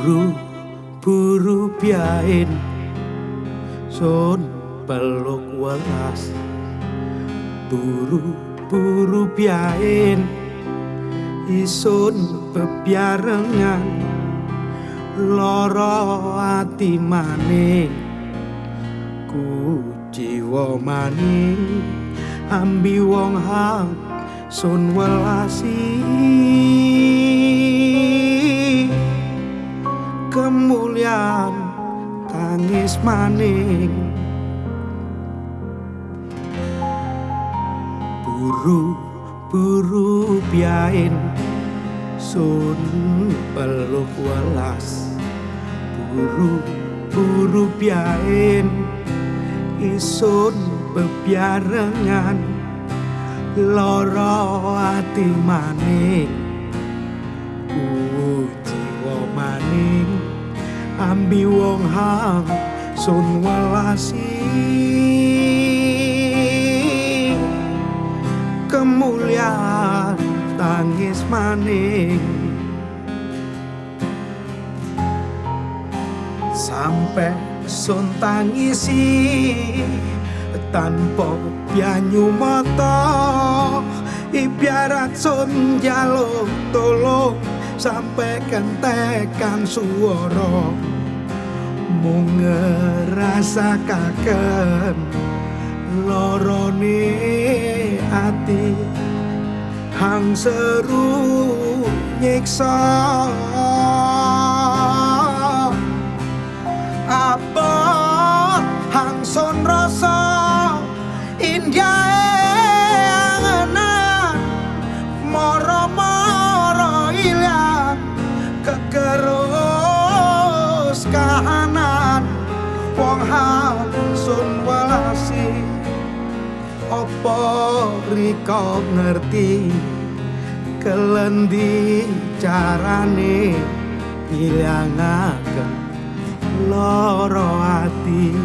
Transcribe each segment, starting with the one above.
buru biain sun peluk welas buru buru biain isun bebiarengan loro ati maning ku jiwa maning ambi wong hang sun welasi maning buru buru biain sun peluk welas. Buru buru biain isun bebiarengan. Loro ati maning ku jiwa maning. Ambi wong hang sun welasi. Kemuliaan tangis maning. Sampai sun tangisi tanpa banyu mata. Ibarat sun jaluk tolong sampai kentekan suara mung ngerasa kaken lorone ati. Hang seru nyiksa wong hang sun welasi opo riko ngerti kelendi carane ilangaken loro ati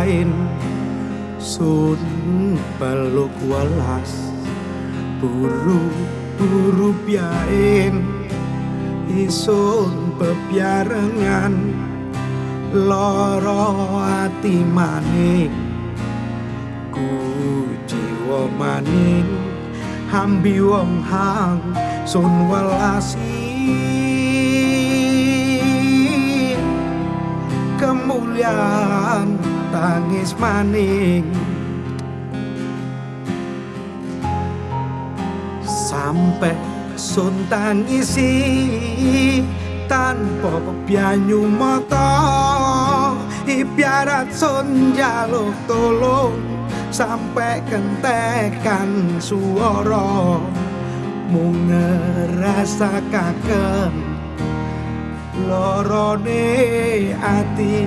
biain sun peluk welas buru buru biain. Isun bebiarengan loro ati maning. Ku jiwa maning hambi wong hang sun welasi. Kemuliaan tangis maning. Sampai sun tangisi tanpa banyu mata. Ibarat sun jaluk tolong sampai kentekan suara. Mung ngerasa kaken lorone ati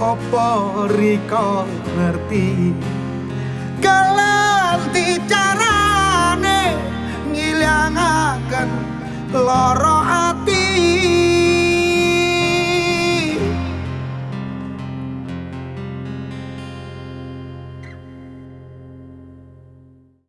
opo riko ngerti? Kelanti carane ngilangaken loro